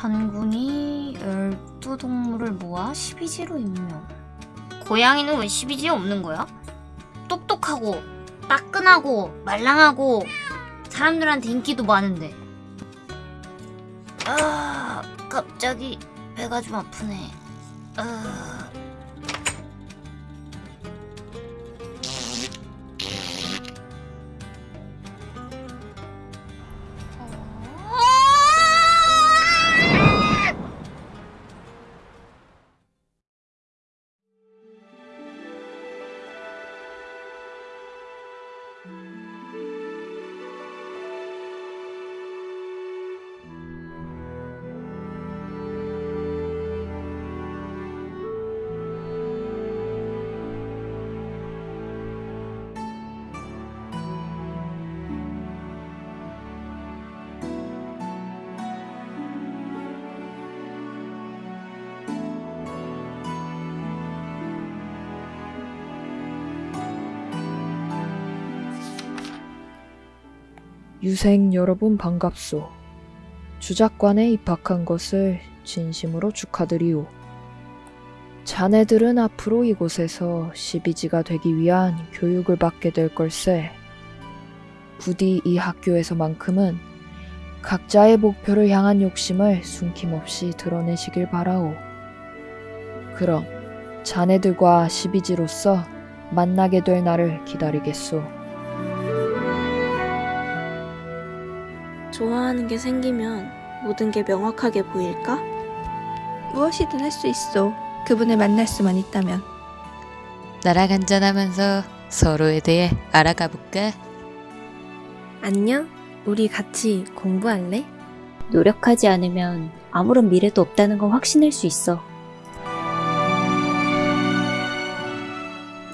단군이 12동물을 모아 12지로 임명. 고양이는 왜 12지에 없는 거야? 똑똑하고 따끈하고 말랑하고 사람들한테 인기도 많은데. 아, 갑자기 배가 좀 아프네. 아. 유생 여러분 반갑소. 주작관에 입학한 것을 진심으로 축하드리오. 자네들은 앞으로 이곳에서 12지가 되기 위한 교육을 받게 될 걸세. 부디 이 학교에서만큼은 각자의 목표를 향한 욕심을 숨김없이 드러내시길 바라오. 그럼 자네들과 12지로서 만나게 될 날을 기다리겠소. 좋아하는 게 생기면 모든 게 명확하게 보일까? 무엇이든 할 수 있어. 그분을 만날 수만 있다면. 나랑 한잔하면서 서로에 대해 알아가 볼까? 안녕? 우리 같이 공부할래? 노력하지 않으면 아무런 미래도 없다는 걸 확신할 수 있어.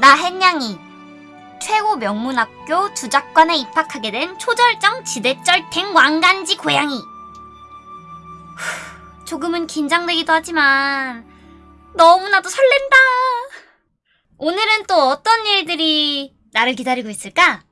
나 햇냥이 최고 명문학교 주작관에 입학하게 된 초절정 지대쩔탱 왕간지 고양이 후, 조금은 긴장되기도 하지만 너무나도 설렌다 오늘은 또 어떤 일들이 나를 기다리고 있을까?